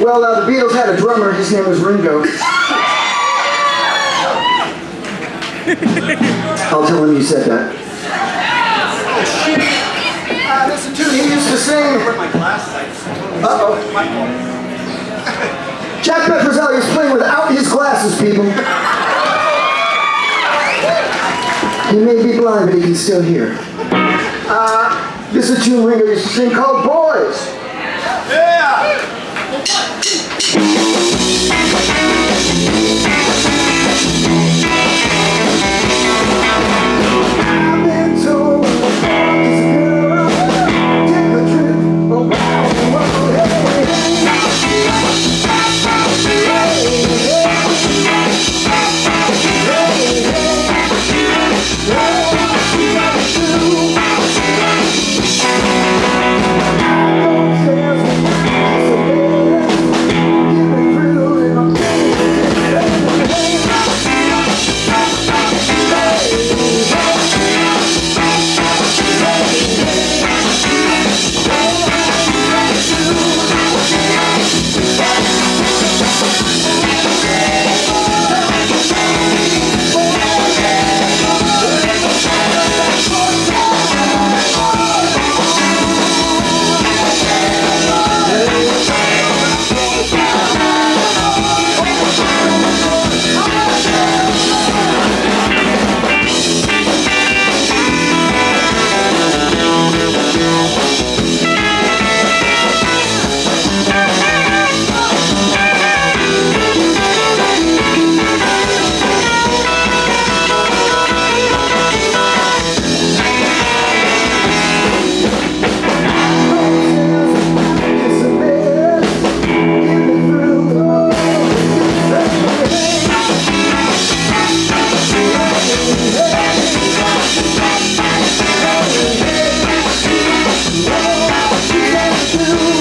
Well, uh, the Beatles had a drummer. His name was Ringo. I'll tell him you said that. Oh Uh, this is a tune he used to sing. Uh-oh. Jack Petrozelli is playing without his glasses, people. He may be blind, but he can still hear. Uh, this is a tune Ringo used to sing called Boys. Yeah! Thank you. you.